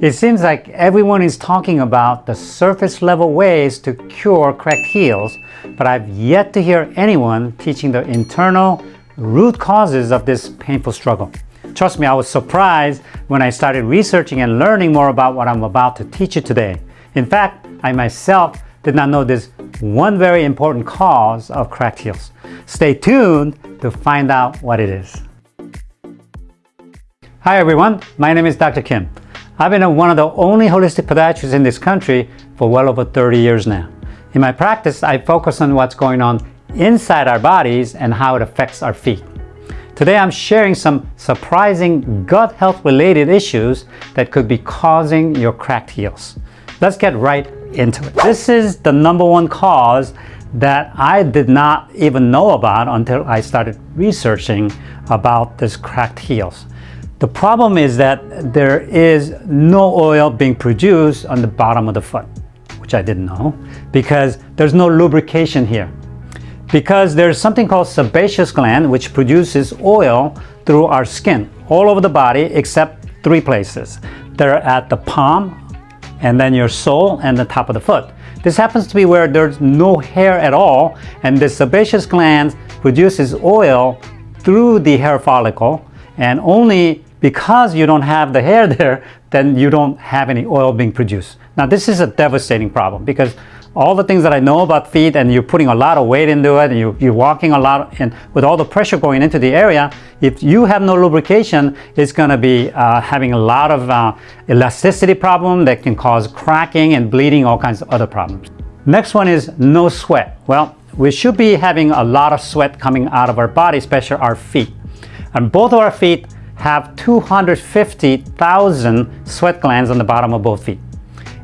It seems like everyone is talking about the surface level ways to cure cracked heels, but I've yet to hear anyone teaching the internal root causes of this painful struggle. Trust me, I was surprised when I started researching and learning more about what I'm about to teach you today. In fact, I myself did not know this one very important cause of cracked heels. Stay tuned to find out what it is. Hi everyone, my name is Dr. Kim. I've been one of the only holistic podiatrists in this country for well over 30 years now. In my practice, I focus on what's going on inside our bodies and how it affects our feet. Today, I'm sharing some surprising gut health related issues that could be causing your cracked heels. Let's get right into it. This is the number one cause that I did not even know about until I started researching about this cracked heels. The problem is that there is no oil being produced on the bottom of the foot, which I didn't know, because there's no lubrication here. Because there's something called sebaceous gland, which produces oil through our skin, all over the body, except three places. They're at the palm, and then your sole, and the top of the foot. This happens to be where there's no hair at all, and the sebaceous gland produces oil through the hair follicle, and only because you don't have the hair there, then you don't have any oil being produced. Now this is a devastating problem because all the things that I know about feet and you're putting a lot of weight into it and you, you're walking a lot and with all the pressure going into the area, if you have no lubrication, it's going to be uh, having a lot of uh, elasticity problem that can cause cracking and bleeding, all kinds of other problems. Next one is no sweat. Well, we should be having a lot of sweat coming out of our body, especially our feet. And both of our feet have 250,000 sweat glands on the bottom of both feet.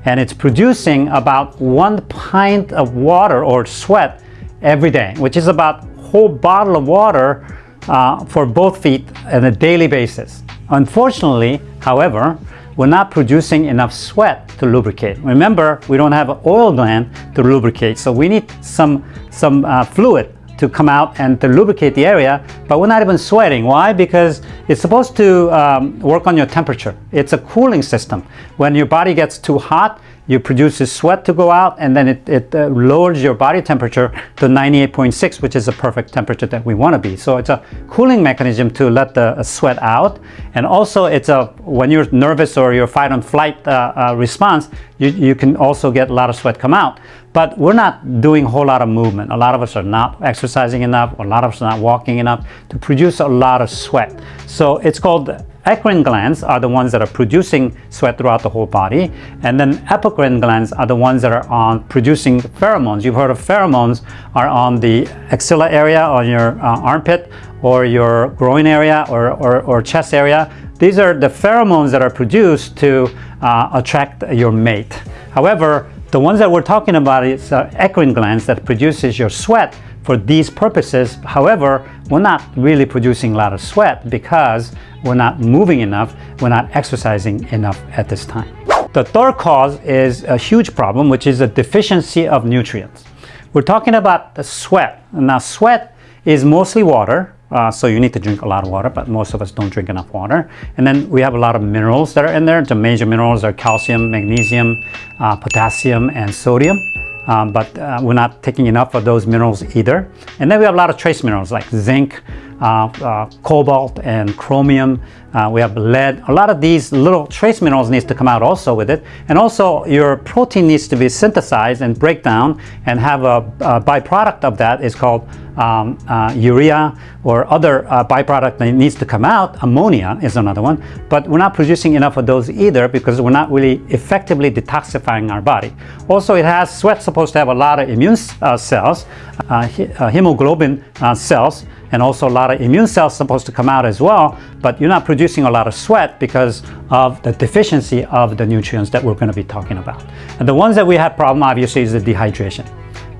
And it's producing about one pint of water or sweat every day, which is about whole bottle of water uh, for both feet on a daily basis. Unfortunately, however, we're not producing enough sweat to lubricate. Remember, we don't have an oil gland to lubricate, so we need some, some uh, fluid to come out and to lubricate the area, but we're not even sweating. Why? Because it's supposed to um, work on your temperature. It's a cooling system. When your body gets too hot, you produce sweat to go out and then it, it uh, lowers your body temperature to 98.6 which is the perfect temperature that we want to be so it's a cooling mechanism to let the uh, sweat out and also it's a when you're nervous or your fight on flight uh, uh, response you, you can also get a lot of sweat come out but we're not doing a whole lot of movement. A lot of us are not exercising enough. A lot of us are not walking enough to produce a lot of sweat. So it's called eccrine glands are the ones that are producing sweat throughout the whole body. And then apocrine glands are the ones that are on producing pheromones. You've heard of pheromones are on the axilla area, on your uh, armpit, or your groin area, or, or, or chest area. These are the pheromones that are produced to uh, attract your mate. However, the ones that we're talking about is uh, eccrine glands that produces your sweat for these purposes. However, we're not really producing a lot of sweat because we're not moving enough, we're not exercising enough at this time. The third cause is a huge problem, which is a deficiency of nutrients. We're talking about the sweat. Now, sweat is mostly water, uh, so you need to drink a lot of water, but most of us don't drink enough water. And then we have a lot of minerals that are in there. The major minerals are calcium, magnesium, uh, potassium, and sodium. Um, but uh, we're not taking enough of those minerals either. And then we have a lot of trace minerals like zinc, cobalt and chromium. Uh, we have lead. A lot of these little trace minerals needs to come out also with it. And also your protein needs to be synthesized and break down and have a, a byproduct of that is called um, uh, urea or other uh, byproduct that needs to come out. Ammonia is another one. But we're not producing enough of those either because we're not really effectively detoxifying our body. Also, it has sweat supposed to have a lot of immune uh, cells, hemoglobin cells and also a lot of immune cells supposed to come out as well, but you're not producing a lot of sweat because of the deficiency of the nutrients that we're going to be talking about. And the ones that we have problem obviously is the dehydration.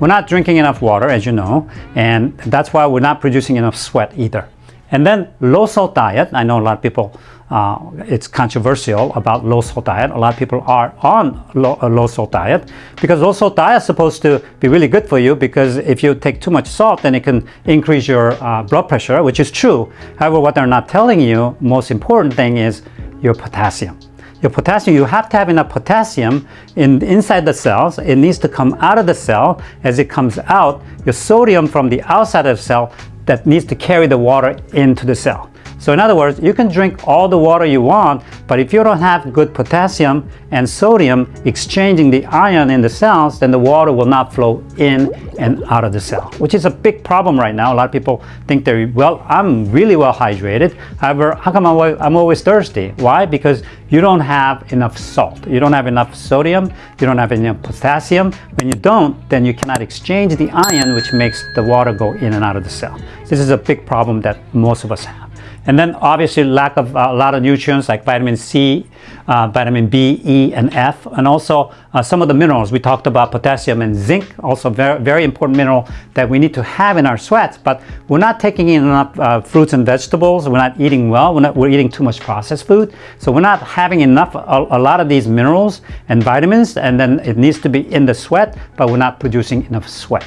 We're not drinking enough water, as you know, and that's why we're not producing enough sweat either. And then low salt diet, I know a lot of people uh, it's controversial about low salt diet. A lot of people are on low, a low salt diet because low salt diet is supposed to be really good for you because if you take too much salt then it can increase your uh, blood pressure which is true. However what they're not telling you most important thing is your potassium. your potassium, you have to have enough potassium in inside the cells. It needs to come out of the cell. As it comes out, your sodium from the outside of the cell that needs to carry the water into the cell. So in other words, you can drink all the water you want, but if you don't have good potassium and sodium exchanging the ion in the cells, then the water will not flow in and out of the cell, which is a big problem right now. A lot of people think they're, well, I'm really well hydrated. However, how come I'm always thirsty? Why? Because you don't have enough salt. You don't have enough sodium. You don't have enough potassium. When you don't, then you cannot exchange the ion, which makes the water go in and out of the cell. This is a big problem that most of us have. And then obviously lack of uh, a lot of nutrients like vitamin C, uh, vitamin B, E, and F, and also uh, some of the minerals. We talked about potassium and zinc, also very, very important mineral that we need to have in our sweats, but we're not taking in enough uh, fruits and vegetables. We're not eating well. We're, not, we're eating too much processed food. So we're not having enough, a, a lot of these minerals and vitamins, and then it needs to be in the sweat, but we're not producing enough sweat.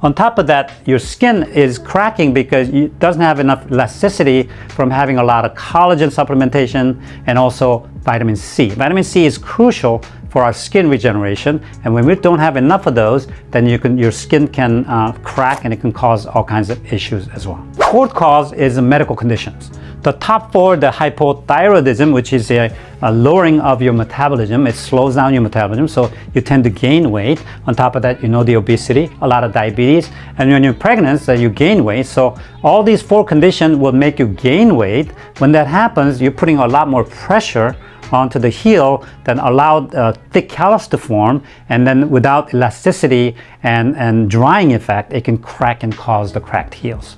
On top of that, your skin is cracking because it doesn't have enough elasticity from having a lot of collagen supplementation and also vitamin C. Vitamin C is crucial for our skin regeneration and when we don't have enough of those then you can your skin can uh, crack and it can cause all kinds of issues as well. Fourth cause is medical conditions. The top four, the hypothyroidism, which is a, a, lowering of your metabolism, it slows down your metabolism, so you tend to gain weight. On top of that, you know the obesity, a lot of diabetes, and when you're pregnant, so you gain weight. So all these four conditions will make you gain weight. When that happens, you're putting a lot more pressure onto the heel that allowed uh, thick callus to form and then without elasticity and, and drying effect it can crack and cause the cracked heels.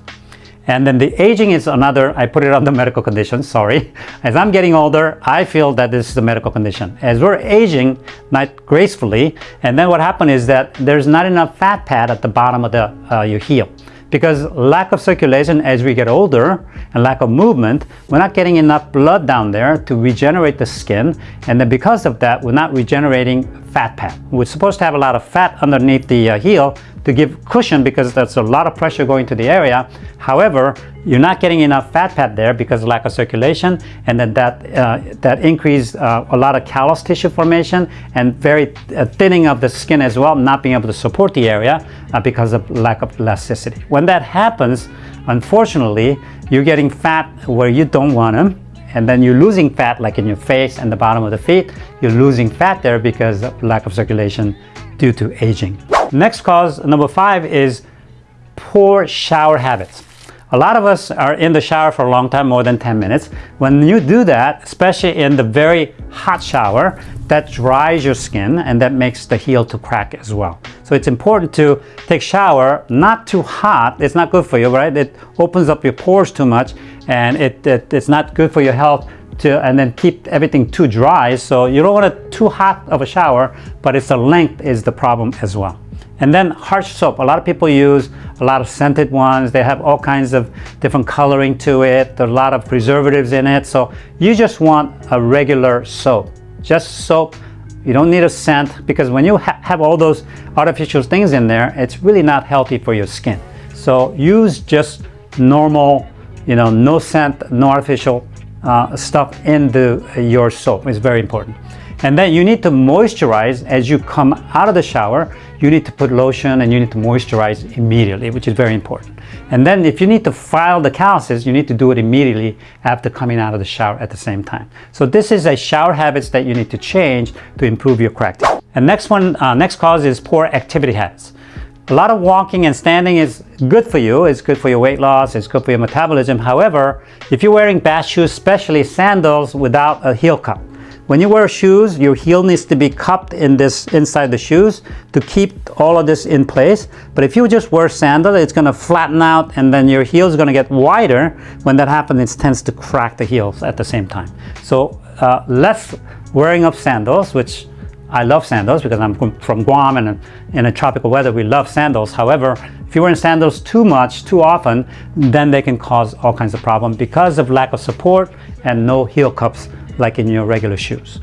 And then the aging is another, I put it on the medical condition, sorry. As I'm getting older, I feel that this is a medical condition. As we're aging, not gracefully, and then what happened is that there's not enough fat pad at the bottom of the, uh, your heel. Because lack of circulation as we get older and lack of movement, we're not getting enough blood down there to regenerate the skin. And then because of that, we're not regenerating fat pad. We're supposed to have a lot of fat underneath the uh, heel to give cushion because there's a lot of pressure going to the area. However, you're not getting enough fat pad there because of lack of circulation and then that, uh, that increased uh, a lot of callus tissue formation and very uh, thinning of the skin as well, not being able to support the area uh, because of lack of elasticity. When that happens, unfortunately, you're getting fat where you don't want them and then you're losing fat like in your face and the bottom of the feet. You're losing fat there because of lack of circulation due to aging. Next cause, number five, is poor shower habits. A lot of us are in the shower for a long time, more than 10 minutes. When you do that, especially in the very hot shower, that dries your skin and that makes the heel to crack as well. So it's important to take shower, not too hot. It's not good for you, right? It opens up your pores too much and it, it it's not good for your health to, and then keep everything too dry. So you don't want it too hot of a shower, but it's the length is the problem as well. And then harsh soap. A lot of people use a lot of scented ones. They have all kinds of different coloring to it. There's a lot of preservatives in it. So you just want a regular soap. Just soap. You don't need a scent because when you ha have all those artificial things in there, it's really not healthy for your skin. So use just normal, you know, no scent, no artificial uh, stuff in your soap. It's very important. And then you need to moisturize as you come out of the shower. You need to put lotion and you need to moisturize immediately, which is very important. And then if you need to file the calluses, you need to do it immediately after coming out of the shower at the same time. So this is a shower habits that you need to change to improve your crack. And next one, uh, next cause is poor activity habits. A lot of walking and standing is good for you. It's good for your weight loss. It's good for your metabolism. However, if you're wearing bad shoes, especially sandals without a heel cup, when you wear shoes, your heel needs to be cupped in this inside the shoes to keep all of this in place. But if you just wear sandals, it's going to flatten out and then your heel is going to get wider. When that happens, it tends to crack the heels at the same time. So uh, less wearing of sandals, which I love sandals because I'm from Guam and in a tropical weather, we love sandals. However, if you're wearing sandals too much, too often, then they can cause all kinds of problems because of lack of support and no heel cups like in your regular shoes.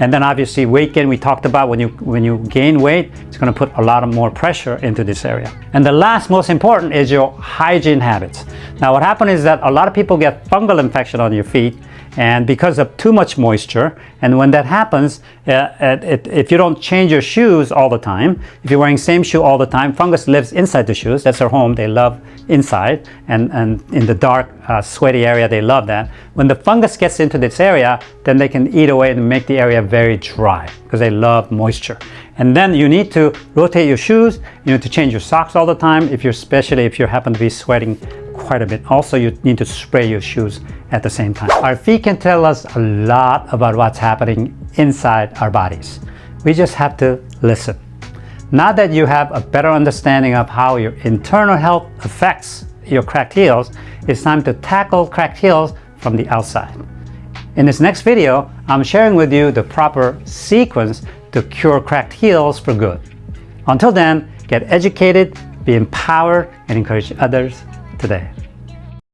And then obviously weight gain we talked about when you when you gain weight it's going to put a lot of more pressure into this area. And the last most important is your hygiene habits. Now what happens is that a lot of people get fungal infection on your feet and because of too much moisture and when that happens uh, it, if you don't change your shoes all the time if you're wearing same shoe all the time fungus lives inside the shoes. That's their home. They love inside and, and in the dark uh, sweaty area they love that. When the fungus gets into this area then they can eat away and make the area very dry because they love moisture. And then you need to rotate your shoes. You need to change your socks all the time if you're especially if you happen to be sweating quite a bit also you need to spray your shoes at the same time our feet can tell us a lot about what's happening inside our bodies we just have to listen now that you have a better understanding of how your internal health affects your cracked heels, it's time to tackle cracked heels from the outside. In this next video, I'm sharing with you the proper sequence to cure cracked heels for good. Until then, get educated, be empowered, and encourage others today.